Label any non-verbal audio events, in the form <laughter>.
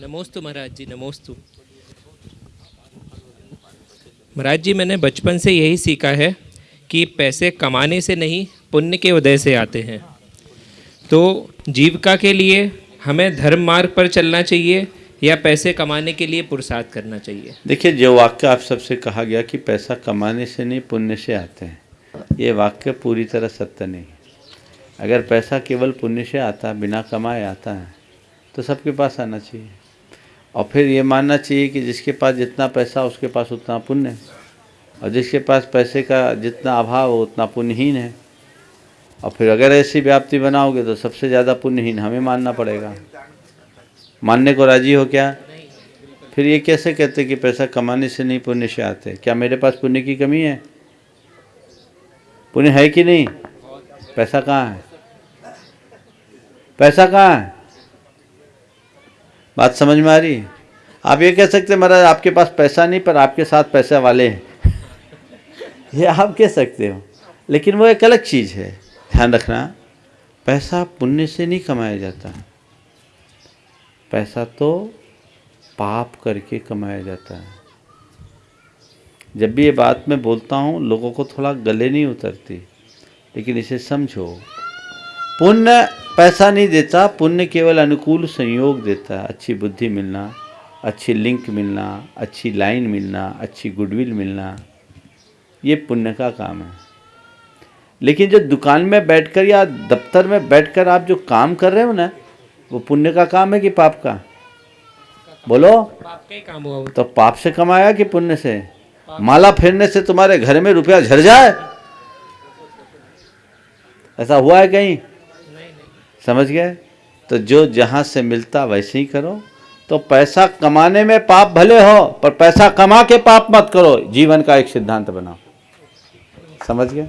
नमोस्तु महाराज जी, नमोस्तु। महाराज जी, मैंने बचपन से यही सीखा है कि पैसे कमाने से नहीं, पुण्य के उदय से आते हैं। तो जीविका के लिए हमें धर्म मार्ग पर चलना चाहिए या पैसे कमाने के लिए पुरुषार्थ करना चाहिए? देखिए, जो वाक्य आप सबसे कहा गया कि पैसा कमाने से नहीं, पुण्य से आते हैं, ये वाक्य पूरी तरह सत्य नहीं अगर पैसा केवल पुण्य से आता, बिना कमाए आता है तो सबके पास आना चाहिए। और फिर ये मानना चाहिए कि जिसके पास जितना पैसा, उसके पास उतना पुण्य है। और जिसके पास पैसे का जितना अभाव हो, उतना पुण्यहीन है। और फिर अगर ऐसी व्याप्ति बनाओगे तो सबसे ज़्यादा पुण्यहीन हमें मानना पड़ेगा। मानने को राज़ी हो क्या? फिर ये कैसे कहते कि पैसा कमाने से नहीं पुण्य से आते? क्या मेरे पास पुण्य की कमी है? पुण्य है कि नहीं? पैसा कहाँ है? पैसा कहाँ है? बात समझ में आ रही? है आप ये कह सकते महाराज, आपके पास पैसा नहीं, पर आपके साथ पैसा वाले हैं। <laughs> ये आप कह सकते हो। लेकिन वो एक अलग चीज़ है। ध्यान रखना, पैसा पुण्य से नहीं कमाया जाता। पैसा तो पाप करके कमाया जाता है। जब भी ये बात मैं बोलता हूँ, लोगों को थोड़ा गले नहीं उतरती, लेकिन इसे समझो। पुण्य पैसा नहीं देता पुण्य केवल अनुकूल संयोग देता है। अच्छी बुद्धि मिलना अच्छी लिंक मिलना अच्छी लाइन मिलना अच्छी गुडविल मिलना ये पुण्य का काम है। लेकिन जो दुकान में बैठकर या दफ्तर में बैठकर आप जो काम कर रहे हो ना वो पुण्य का काम है कि पाप का? बोलो। पाप का ही काम हुआ तो पाप से कमाया कि पुण्य से? माला फेरने से तुम्हारे घर में रुपया झड़ जाए? ऐसा हुआ है कहीं? समझ गए? तो जो जहाँ से मिलता वैसे ही करो। तो पैसा कमाने में पाप भले हो, पर पैसा कमा के पाप मत करो। जीवन का एक सिद्धांत बनाओ। समझ गए?